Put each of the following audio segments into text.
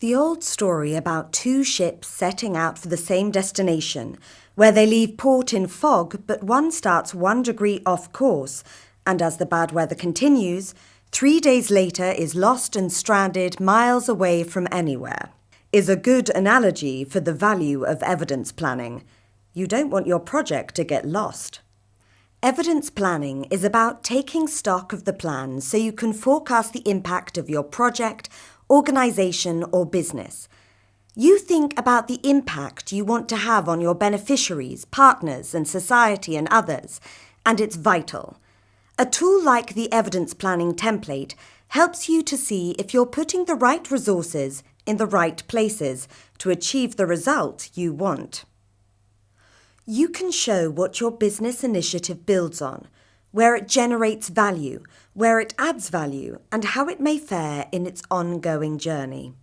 The old story about two ships setting out for the same destination, where they leave port in fog, but one starts one degree off course, and as the bad weather continues, three days later is lost and stranded miles away from anywhere, is a good analogy for the value of evidence planning. You don't want your project to get lost. Evidence planning is about taking stock of the plan so you can forecast the impact of your project, organisation or business. You think about the impact you want to have on your beneficiaries, partners and society and others, and it's vital. A tool like the evidence planning template helps you to see if you're putting the right resources in the right places to achieve the result you want. You can show what your business initiative builds on, where it generates value, where it adds value, and how it may fare in its ongoing journey.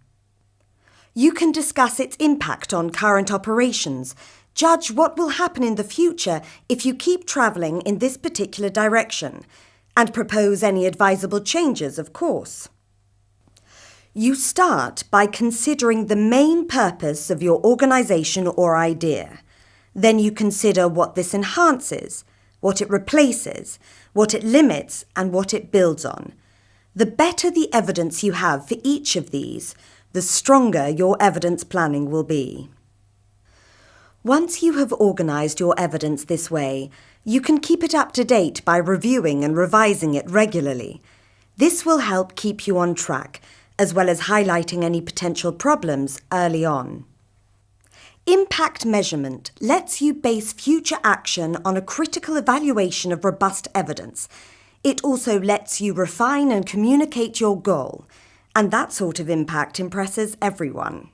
You can discuss its impact on current operations, judge what will happen in the future if you keep travelling in this particular direction, and propose any advisable changes, of course. You start by considering the main purpose of your organisation or idea. Then you consider what this enhances, what it replaces, what it limits, and what it builds on. The better the evidence you have for each of these, the stronger your evidence planning will be. Once you have organised your evidence this way, you can keep it up to date by reviewing and revising it regularly. This will help keep you on track, as well as highlighting any potential problems early on. Impact measurement lets you base future action on a critical evaluation of robust evidence. It also lets you refine and communicate your goal, and that sort of impact impresses everyone.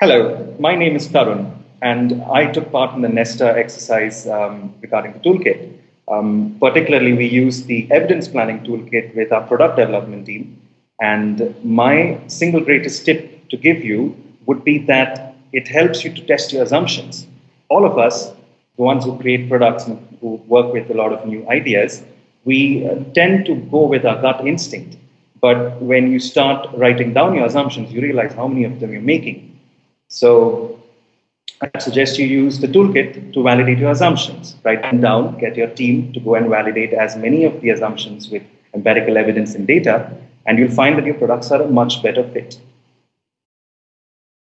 Hello, my name is Tarun, and I took part in the Nesta exercise um, regarding the toolkit. Um, particularly, we use the evidence planning toolkit with our product development team. And my single greatest tip to give you would be that it helps you to test your assumptions. All of us, the ones who create products and who work with a lot of new ideas, we uh, tend to go with our gut instinct. But when you start writing down your assumptions, you realize how many of them you're making. So I suggest you use the toolkit to validate your assumptions. Write them down, get your team to go and validate as many of the assumptions with empirical evidence and data, and you'll find that your products are a much better fit.